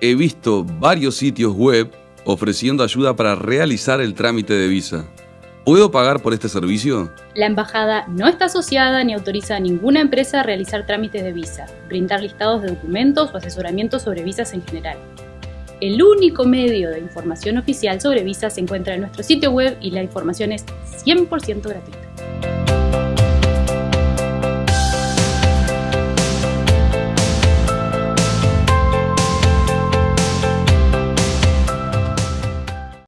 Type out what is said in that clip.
he visto varios sitios web ofreciendo ayuda para realizar el trámite de visa. ¿Puedo pagar por este servicio? La embajada no está asociada ni autoriza a ninguna empresa a realizar trámites de visa, brindar listados de documentos o asesoramiento sobre visas en general. El único medio de información oficial sobre visas se encuentra en nuestro sitio web y la información es 100% gratuita.